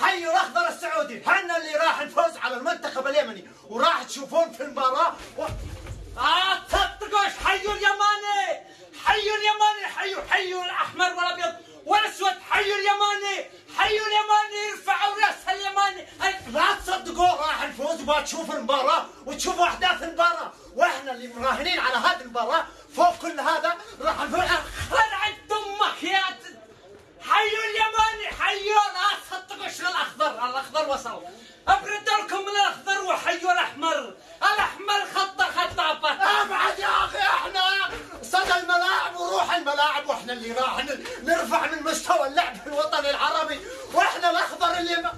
حيوا الاخضر السعودي. حنا اللي راح نفوز على المنتخب اليمني. وراح تشوفون في المباراة. و... آه تصدقوش حيوا اليماني. حيوا اليماني. حيوا حيوا الأحمر والأبيض والأسود. حيوا اليماني. حيوا اليماني. ارفعوا رأس اليماني. لا تصدقوا راح نفوز. وما تشوف المباراة. وتشوفوا أحداث المباراة. وإحنا اللي مراهنين على هذه المباراة. فوق كل هذا راح نفوز خلعت دمك يا ت- حيوا اليماني حيوا لا تصدقوش الأخضر الأخضر وصل أبرد لكم من الأخضر وحيوا الأحمر الأحمر خط خطافة أبعد يا أخي إحنا صدى الملاعب وروح الملاعب وإحنا اللي راح نرفع من مستوى اللعب في الوطن العربي وإحنا الأخضر اللي ما...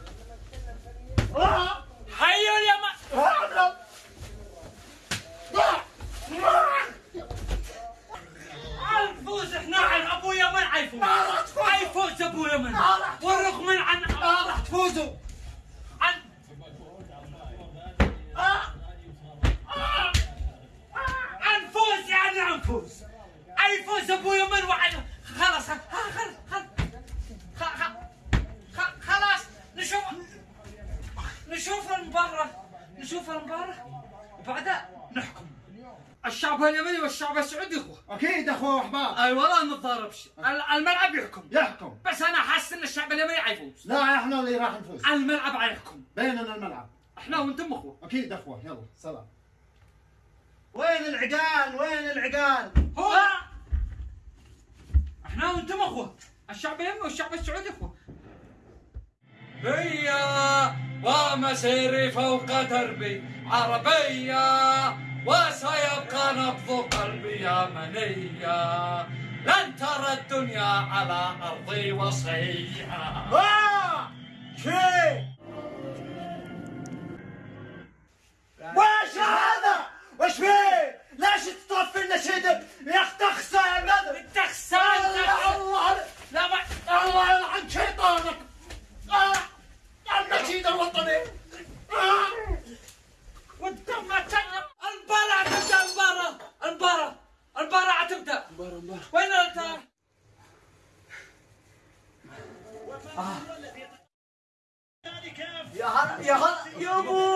آه، حيوا اليماني آه، آه، آه. الفوز إحنا عن أبو يمن عيفوز. ما راح تفوز. عيفوز أبو يمن. ما راح تفوز. والرغم من عن آه، راح تفوزوا عن آه، عن فوز يعني عن فوز عيفوز ابو يمن وعن خلاص خلاص خلاص خ- خ- خ- خلاص نشوف نشوف المباراة. نشوف المباراة. وبعدها نحكم. الشعب اليمني والشعب السعودي إخوة. أكيد إخوة أحباب. أي والله ما نتضاربش ال- الملعب يحكم. يحكم. بس أنا حاسس إن الشعب اليمني حيفوز. لا إحنا اللي راح نفوز. الملعب حيحكم. بيننا الملعب. إحنا وأنتم إخوة. أكيد إخوة. يلا سلام. وين العقال؟ وين العقال؟ هو! إحنا وأنتم اخوة. الشعب اليمني والشعب السعودي اخوة. هيا ومسيري فوق دربي. عربية وسيبقى نبض قلبي يمنية لن ترى الدنيا على أرضي وصية. وين أنت؟ يا هلا يا هلا. يا ابو